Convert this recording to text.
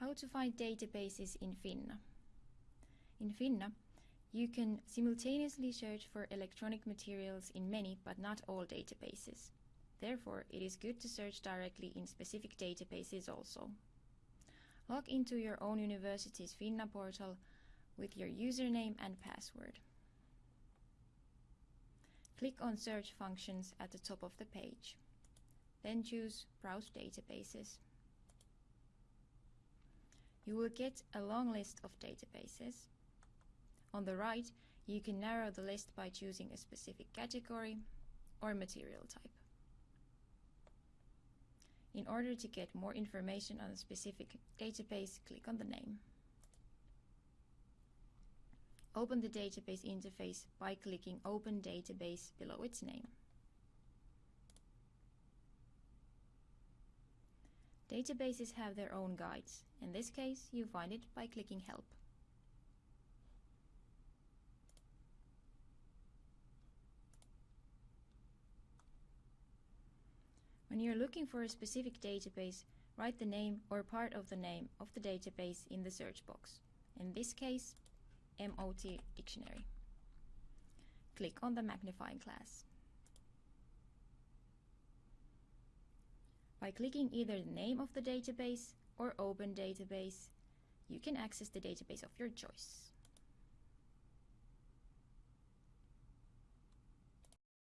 How to find databases in Finna. In Finna, you can simultaneously search for electronic materials in many but not all databases. Therefore, it is good to search directly in specific databases also. Log into your own university's Finna portal with your username and password. Click on Search functions at the top of the page. Then choose Browse databases. You will get a long list of databases. On the right, you can narrow the list by choosing a specific category or material type. In order to get more information on a specific database, click on the name. Open the database interface by clicking Open Database below its name. Databases have their own guides. In this case, you find it by clicking Help. When you're looking for a specific database, write the name or part of the name of the database in the search box. In this case, MOT Dictionary. Click on the magnifying glass. By clicking either the name of the database or Open Database, you can access the database of your choice.